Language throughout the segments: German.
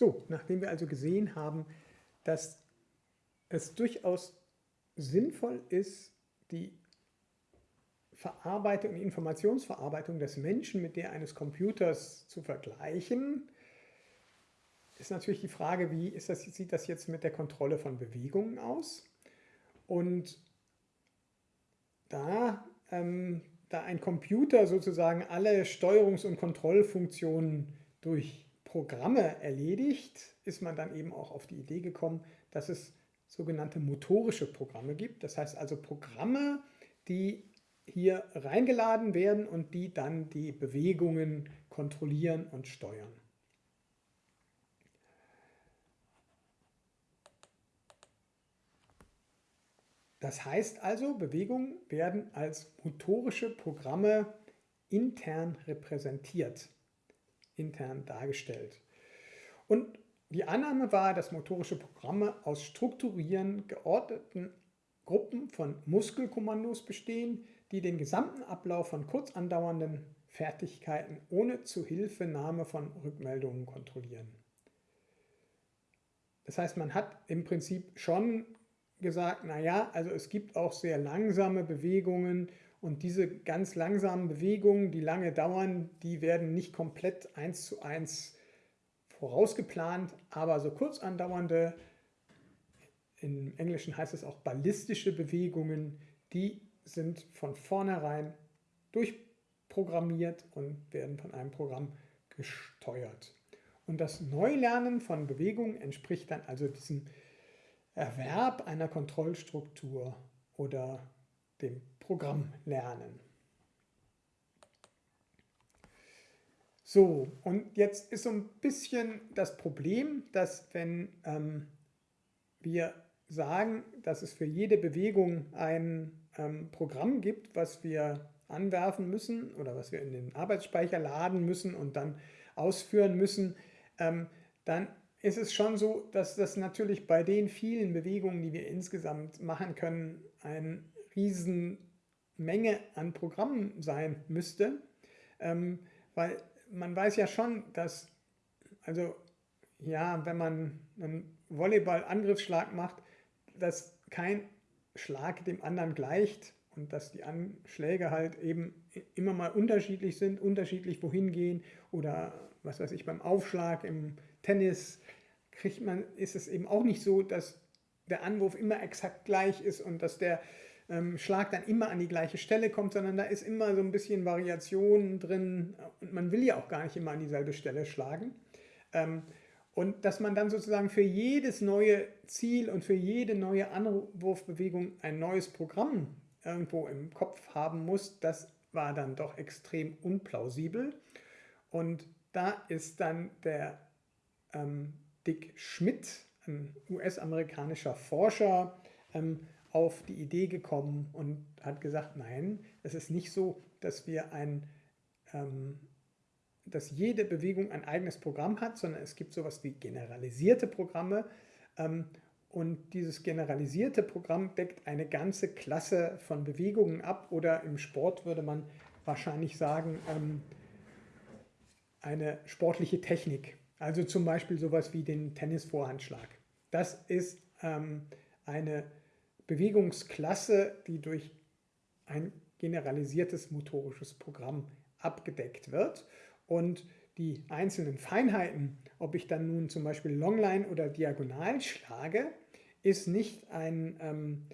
So, nachdem wir also gesehen haben, dass es durchaus sinnvoll ist, die Verarbeitung, die Informationsverarbeitung des Menschen mit der eines Computers zu vergleichen, ist natürlich die Frage, wie das, sieht das jetzt mit der Kontrolle von Bewegungen aus? Und da, ähm, da ein Computer sozusagen alle Steuerungs- und Kontrollfunktionen durch Programme erledigt, ist man dann eben auch auf die Idee gekommen, dass es sogenannte motorische Programme gibt. Das heißt also Programme, die hier reingeladen werden und die dann die Bewegungen kontrollieren und steuern. Das heißt also, Bewegungen werden als motorische Programme intern repräsentiert, intern dargestellt. Und die Annahme war, dass motorische Programme aus strukturieren geordneten Gruppen von Muskelkommandos bestehen, die den gesamten Ablauf von kurz andauernden Fertigkeiten ohne Zuhilfenahme von Rückmeldungen kontrollieren. Das heißt, man hat im Prinzip schon gesagt, naja, also es gibt auch sehr langsame Bewegungen und diese ganz langsamen Bewegungen, die lange dauern, die werden nicht komplett eins zu eins vorausgeplant, aber so kurz andauernde, im Englischen heißt es auch ballistische Bewegungen, die sind von vornherein durchprogrammiert und werden von einem Programm gesteuert. Und das Neulernen von Bewegungen entspricht dann also diesem Erwerb einer Kontrollstruktur oder dem Programmlernen. So, und jetzt ist so ein bisschen das Problem, dass wenn ähm, wir sagen, dass es für jede Bewegung ein ähm, Programm gibt, was wir anwerfen müssen oder was wir in den Arbeitsspeicher laden müssen und dann ausführen müssen, ähm, dann ist es schon so, dass das natürlich bei den vielen Bewegungen, die wir insgesamt machen können, eine Riesenmenge an Programmen sein müsste, ähm, weil man weiß ja schon, dass, also ja, wenn man einen Volleyball-Angriffsschlag macht, dass kein Schlag dem anderen gleicht und dass die Anschläge halt eben immer mal unterschiedlich sind, unterschiedlich wohin gehen oder was weiß ich, beim Aufschlag im Tennis kriegt man, ist es eben auch nicht so, dass der Anwurf immer exakt gleich ist und dass der ähm, Schlag dann immer an die gleiche Stelle kommt, sondern da ist immer so ein bisschen Variation drin und man will ja auch gar nicht immer an dieselbe Stelle schlagen. Ähm, und dass man dann sozusagen für jedes neue Ziel und für jede neue Anwurfbewegung ein neues Programm irgendwo im Kopf haben muss, das war dann doch extrem unplausibel. Und da ist dann der ähm, Dick Schmidt, ein US-amerikanischer Forscher, ähm, auf die Idee gekommen und hat gesagt, nein, es ist nicht so, dass wir ein ähm, dass jede Bewegung ein eigenes Programm hat, sondern es gibt sowas wie generalisierte Programme ähm, und dieses generalisierte Programm deckt eine ganze Klasse von Bewegungen ab oder im Sport würde man wahrscheinlich sagen, ähm, eine sportliche Technik. Also zum Beispiel sowas wie den Tennisvorhandschlag. Das ist ähm, eine Bewegungsklasse, die durch ein generalisiertes motorisches Programm abgedeckt wird. Und die einzelnen Feinheiten, ob ich dann nun zum Beispiel Longline oder Diagonal schlage, ist nicht ein, ähm,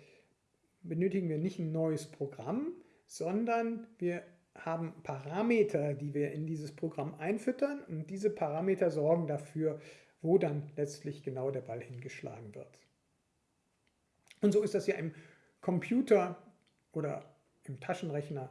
benötigen wir nicht ein neues Programm, sondern wir haben Parameter, die wir in dieses Programm einfüttern und diese Parameter sorgen dafür, wo dann letztlich genau der Ball hingeschlagen wird. Und so ist das ja im Computer oder im Taschenrechner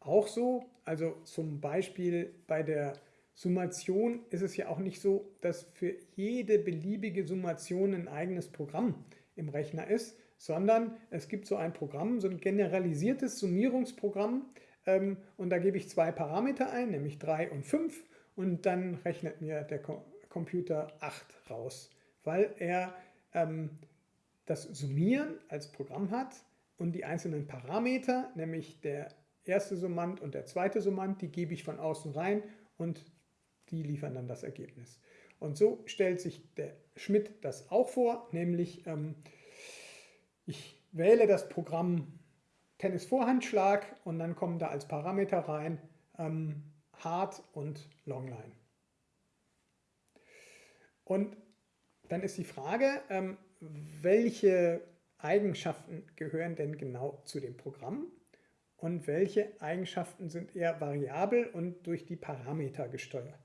auch so. Also zum Beispiel bei der Summation ist es ja auch nicht so, dass für jede beliebige Summation ein eigenes Programm im Rechner ist, sondern es gibt so ein Programm, so ein generalisiertes Summierungsprogramm ähm, und da gebe ich zwei Parameter ein, nämlich 3 und 5 und dann rechnet mir der Computer 8 raus, weil er ähm, das Summieren als Programm hat und die einzelnen Parameter, nämlich der erste Summand und der zweite Summand, die gebe ich von außen rein und die liefern dann das Ergebnis. Und so stellt sich der Schmidt das auch vor, nämlich ähm, ich wähle das Programm Tennis-Vorhandschlag und dann kommen da als Parameter rein ähm, Hard und Longline. Und dann ist die Frage, ähm, welche Eigenschaften gehören denn genau zu dem Programm und welche Eigenschaften sind eher variabel und durch die Parameter gesteuert.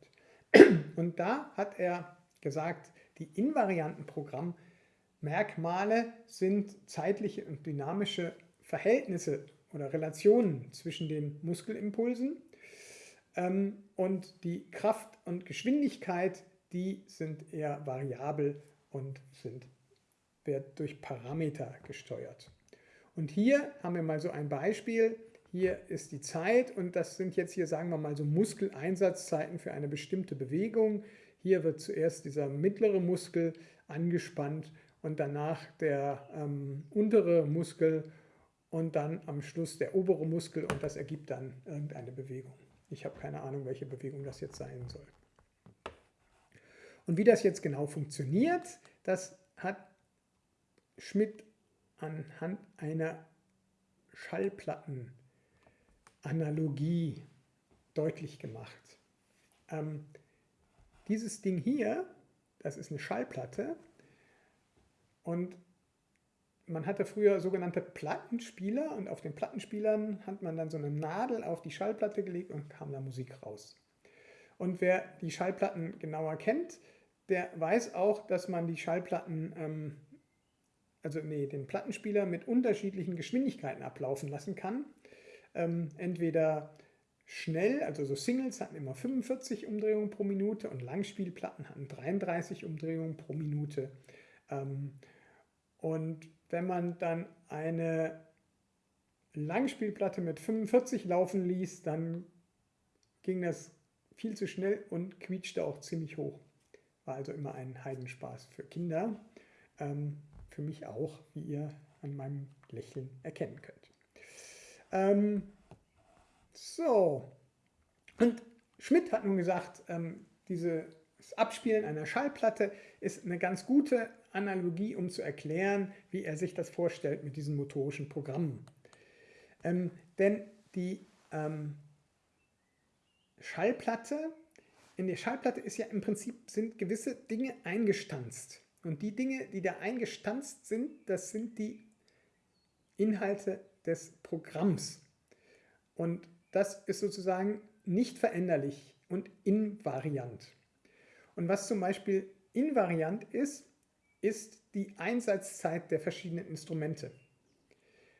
Und da hat er gesagt, die invarianten Programmmerkmale sind zeitliche und dynamische Verhältnisse oder Relationen zwischen den Muskelimpulsen ähm, und die Kraft und Geschwindigkeit, die sind eher variabel und sind, wird durch Parameter gesteuert. Und hier haben wir mal so ein Beispiel. Hier ist die Zeit und das sind jetzt hier, sagen wir mal, so Muskeleinsatzzeiten für eine bestimmte Bewegung. Hier wird zuerst dieser mittlere Muskel angespannt und danach der ähm, untere Muskel und dann am Schluss der obere Muskel und das ergibt dann irgendeine Bewegung. Ich habe keine Ahnung, welche Bewegung das jetzt sein soll. Und wie das jetzt genau funktioniert, das hat Schmidt anhand einer Schallplattenanalogie deutlich gemacht. Ähm, dieses Ding hier, das ist eine Schallplatte und man hatte früher sogenannte Plattenspieler und auf den Plattenspielern hat man dann so eine Nadel auf die Schallplatte gelegt und kam da Musik raus. Und wer die Schallplatten genauer kennt, der weiß auch, dass man die Schallplatten, ähm, also nee, den Plattenspieler mit unterschiedlichen Geschwindigkeiten ablaufen lassen kann. Ähm, entweder schnell, also so Singles hatten immer 45 Umdrehungen pro Minute und Langspielplatten hatten 33 Umdrehungen pro Minute. Ähm, und wenn man dann eine Langspielplatte mit 45 laufen ließ, dann ging das viel zu schnell und quietschte auch ziemlich hoch. War also immer ein Heidenspaß für Kinder. Ähm, für mich auch, wie ihr an meinem Lächeln erkennen könnt. Ähm, so, und Schmidt hat nun gesagt, ähm, dieses Abspielen einer Schallplatte ist eine ganz gute Analogie, um zu erklären, wie er sich das vorstellt mit diesen motorischen Programmen. Ähm, denn die ähm, Schallplatte, in der Schallplatte ist ja im Prinzip sind gewisse Dinge eingestanzt. Und die Dinge, die da eingestanzt sind, das sind die Inhalte des Programms. Und das ist sozusagen nicht veränderlich und invariant. Und was zum Beispiel invariant ist, ist die Einsatzzeit der verschiedenen Instrumente.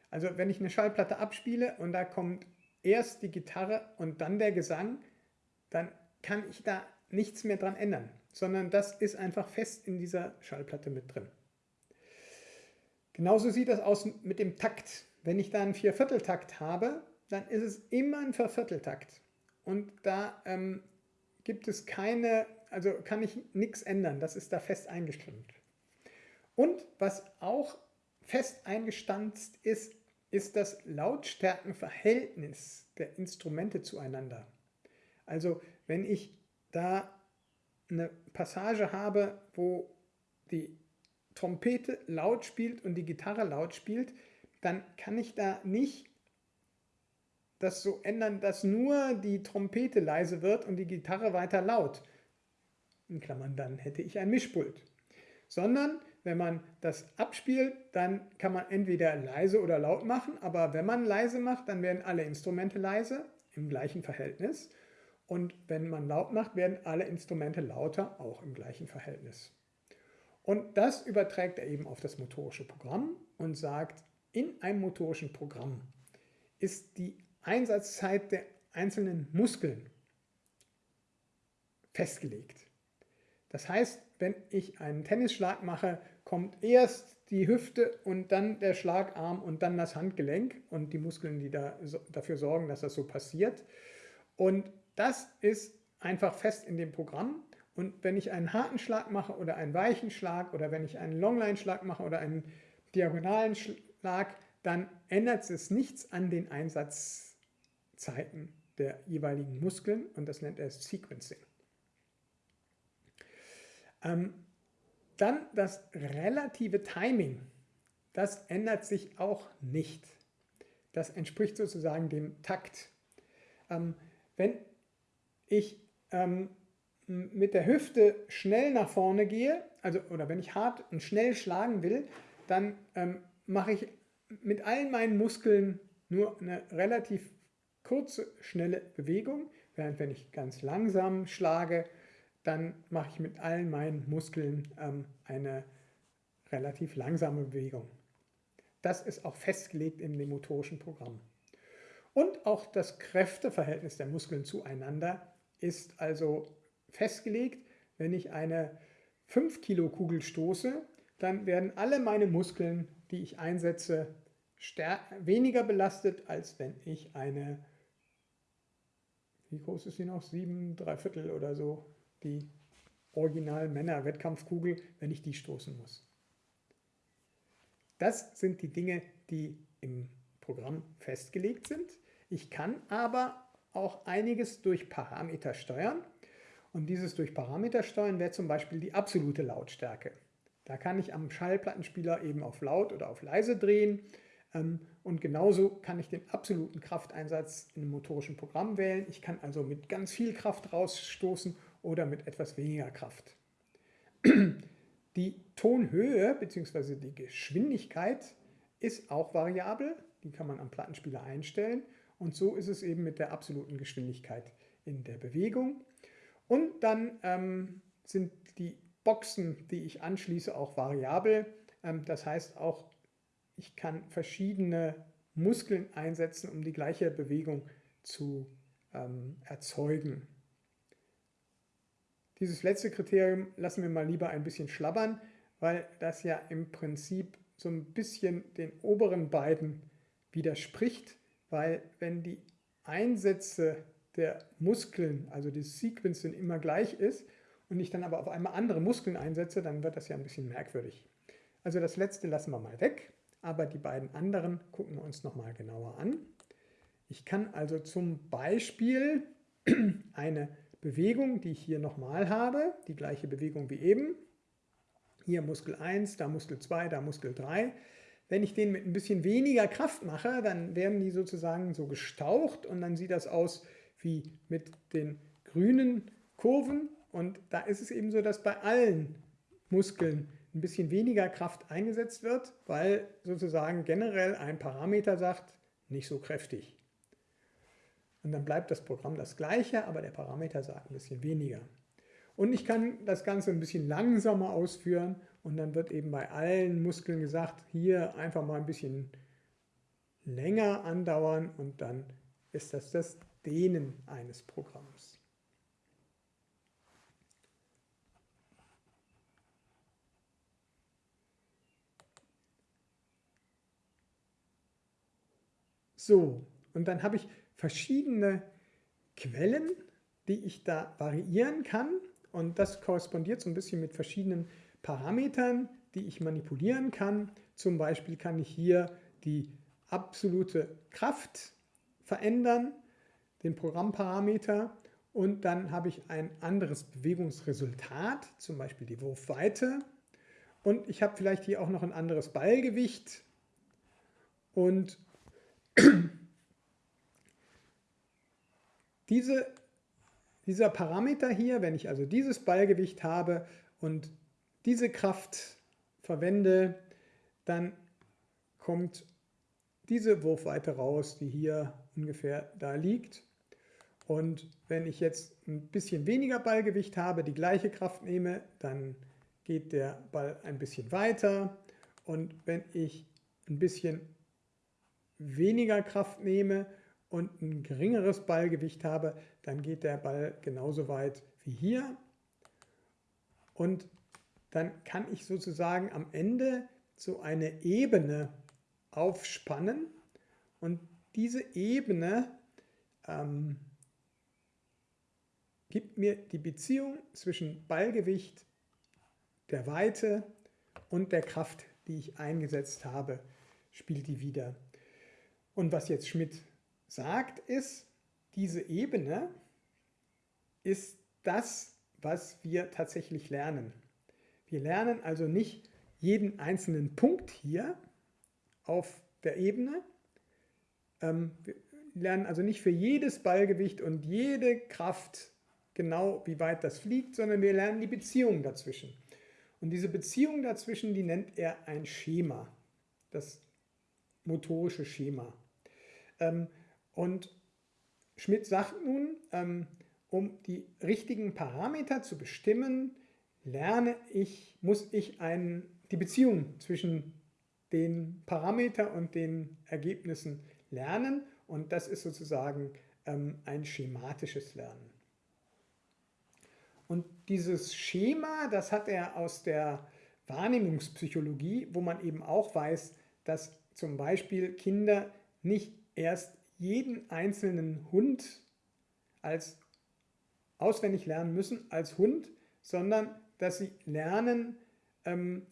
Also wenn ich eine Schallplatte abspiele und da kommt erst die Gitarre und dann der Gesang, dann kann ich da nichts mehr dran ändern, sondern das ist einfach fest in dieser Schallplatte mit drin. Genauso sieht das aus mit dem Takt. Wenn ich da einen Viervierteltakt habe, dann ist es immer ein Vervierteltakt. Und da ähm, gibt es keine, also kann ich nichts ändern, das ist da fest eingestimmt. Und was auch fest eingestanzt ist, ist das Lautstärkenverhältnis der Instrumente zueinander. Also wenn ich da eine Passage habe, wo die Trompete laut spielt und die Gitarre laut spielt, dann kann ich da nicht das so ändern, dass nur die Trompete leise wird und die Gitarre weiter laut. In Klammern, dann hätte ich ein Mischpult. Sondern wenn man das abspielt, dann kann man entweder leise oder laut machen, aber wenn man leise macht, dann werden alle Instrumente leise im gleichen Verhältnis. Und wenn man laut macht, werden alle Instrumente lauter, auch im gleichen Verhältnis. Und das überträgt er eben auf das motorische Programm und sagt, in einem motorischen Programm ist die Einsatzzeit der einzelnen Muskeln festgelegt. Das heißt, wenn ich einen Tennisschlag mache, kommt erst die Hüfte und dann der Schlagarm und dann das Handgelenk und die Muskeln, die da, dafür sorgen, dass das so passiert. Und das ist einfach fest in dem Programm. Und wenn ich einen harten Schlag mache oder einen weichen Schlag oder wenn ich einen Longline-Schlag mache oder einen diagonalen Schlag, dann ändert es nichts an den Einsatzzeiten der jeweiligen Muskeln und das nennt er Sequencing. Ähm, dann das relative Timing. Das ändert sich auch nicht. Das entspricht sozusagen dem Takt. Ähm, wenn ich ähm, mit der Hüfte schnell nach vorne gehe, also oder wenn ich hart und schnell schlagen will, dann ähm, mache ich mit allen meinen Muskeln nur eine relativ kurze, schnelle Bewegung, während wenn ich ganz langsam schlage, dann mache ich mit allen meinen Muskeln ähm, eine relativ langsame Bewegung. Das ist auch festgelegt in dem motorischen Programm. Und auch das Kräfteverhältnis der Muskeln zueinander ist also festgelegt. Wenn ich eine 5 Kilo Kugel stoße, dann werden alle meine Muskeln, die ich einsetze, weniger belastet, als wenn ich eine, wie groß ist sie noch, 7, 3 Viertel oder so, die Original Männer Wettkampfkugel, wenn ich die stoßen muss. Das sind die Dinge, die im Programm festgelegt sind. Ich kann aber auch einiges durch Parameter steuern. Und dieses durch Parameter steuern wäre zum Beispiel die absolute Lautstärke. Da kann ich am Schallplattenspieler eben auf laut oder auf leise drehen. Ähm, und genauso kann ich den absoluten Krafteinsatz in einem motorischen Programm wählen. Ich kann also mit ganz viel Kraft rausstoßen oder mit etwas weniger Kraft. Die Tonhöhe bzw. die Geschwindigkeit ist auch variabel. Die kann man am Plattenspieler einstellen. Und so ist es eben mit der absoluten Geschwindigkeit in der Bewegung. Und dann ähm, sind die Boxen, die ich anschließe, auch variabel. Ähm, das heißt auch, ich kann verschiedene Muskeln einsetzen, um die gleiche Bewegung zu ähm, erzeugen. Dieses letzte Kriterium lassen wir mal lieber ein bisschen schlabbern, weil das ja im Prinzip so ein bisschen den oberen beiden widerspricht, weil wenn die Einsätze der Muskeln, also die Sequencing immer gleich ist und ich dann aber auf einmal andere Muskeln einsetze, dann wird das ja ein bisschen merkwürdig. Also das letzte lassen wir mal weg, aber die beiden anderen gucken wir uns nochmal genauer an. Ich kann also zum Beispiel eine Bewegung, die ich hier nochmal habe, die gleiche Bewegung wie eben. Hier Muskel 1, da Muskel 2, da Muskel 3. Wenn ich den mit ein bisschen weniger Kraft mache, dann werden die sozusagen so gestaucht und dann sieht das aus wie mit den grünen Kurven. Und da ist es eben so, dass bei allen Muskeln ein bisschen weniger Kraft eingesetzt wird, weil sozusagen generell ein Parameter sagt, nicht so kräftig. Und dann bleibt das Programm das gleiche, aber der Parameter sagt ein bisschen weniger. Und ich kann das Ganze ein bisschen langsamer ausführen und dann wird eben bei allen Muskeln gesagt, hier einfach mal ein bisschen länger andauern und dann ist das das Dehnen eines Programms. So, und dann habe ich verschiedene Quellen, die ich da variieren kann. Und das korrespondiert so ein bisschen mit verschiedenen Parametern, die ich manipulieren kann. Zum Beispiel kann ich hier die absolute Kraft verändern, den Programmparameter. Und dann habe ich ein anderes Bewegungsresultat, zum Beispiel die Wurfweite. Und ich habe vielleicht hier auch noch ein anderes Ballgewicht. Und Diese, dieser Parameter hier, wenn ich also dieses Ballgewicht habe und diese Kraft verwende, dann kommt diese Wurfweite raus, die hier ungefähr da liegt. Und wenn ich jetzt ein bisschen weniger Ballgewicht habe, die gleiche Kraft nehme, dann geht der Ball ein bisschen weiter. Und wenn ich ein bisschen weniger Kraft nehme, und ein geringeres Ballgewicht habe, dann geht der Ball genauso weit wie hier. Und dann kann ich sozusagen am Ende so eine Ebene aufspannen und diese Ebene ähm, gibt mir die Beziehung zwischen Ballgewicht, der Weite und der Kraft, die ich eingesetzt habe, spielt die wieder. Und was jetzt Schmidt sagt, ist, diese Ebene ist das, was wir tatsächlich lernen. Wir lernen also nicht jeden einzelnen Punkt hier auf der Ebene. Ähm, wir lernen also nicht für jedes Ballgewicht und jede Kraft genau, wie weit das fliegt, sondern wir lernen die Beziehung dazwischen. Und diese Beziehung dazwischen, die nennt er ein Schema, das motorische Schema. Ähm, und Schmidt sagt nun, ähm, um die richtigen Parameter zu bestimmen, lerne ich, muss ich ein, die Beziehung zwischen den Parametern und den Ergebnissen lernen und das ist sozusagen ähm, ein schematisches Lernen. Und dieses Schema, das hat er aus der Wahrnehmungspsychologie, wo man eben auch weiß, dass zum Beispiel Kinder nicht erst jeden einzelnen Hund als auswendig lernen müssen als Hund, sondern dass sie lernen, ähm,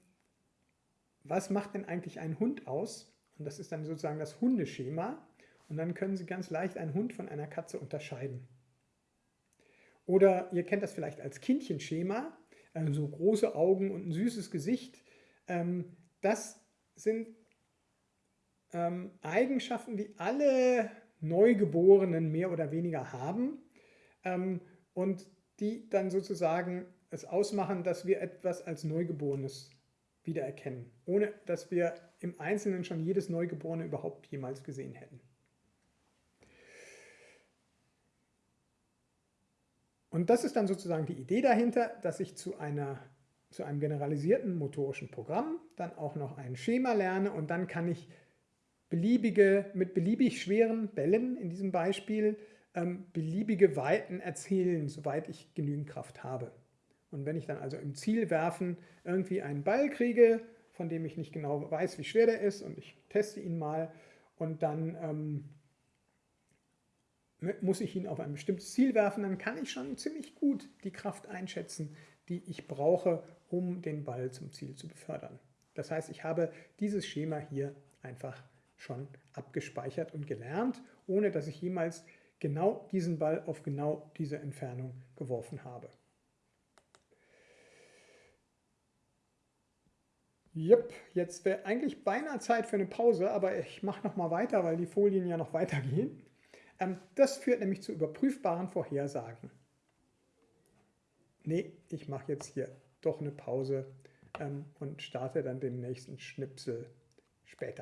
was macht denn eigentlich ein Hund aus? Und das ist dann sozusagen das Hundeschema. Und dann können Sie ganz leicht einen Hund von einer Katze unterscheiden. Oder ihr kennt das vielleicht als Kindchenschema, also große Augen und ein süßes Gesicht. Ähm, das sind ähm, Eigenschaften, die alle Neugeborenen mehr oder weniger haben ähm, und die dann sozusagen es ausmachen, dass wir etwas als Neugeborenes wiedererkennen, ohne dass wir im Einzelnen schon jedes Neugeborene überhaupt jemals gesehen hätten. Und das ist dann sozusagen die Idee dahinter, dass ich zu, einer, zu einem generalisierten motorischen Programm dann auch noch ein Schema lerne und dann kann ich beliebige, mit beliebig schweren Bällen in diesem Beispiel ähm, beliebige Weiten erzielen, soweit ich genügend Kraft habe. Und wenn ich dann also im Zielwerfen irgendwie einen Ball kriege, von dem ich nicht genau weiß, wie schwer der ist und ich teste ihn mal und dann ähm, muss ich ihn auf ein bestimmtes Ziel werfen, dann kann ich schon ziemlich gut die Kraft einschätzen, die ich brauche, um den Ball zum Ziel zu befördern. Das heißt, ich habe dieses Schema hier einfach schon abgespeichert und gelernt, ohne dass ich jemals genau diesen Ball auf genau diese Entfernung geworfen habe. Jupp, jetzt wäre eigentlich beinahe Zeit für eine Pause, aber ich mache noch mal weiter, weil die Folien ja noch weitergehen. Ähm, das führt nämlich zu überprüfbaren Vorhersagen. Nee, ich mache jetzt hier doch eine Pause ähm, und starte dann den nächsten Schnipsel später.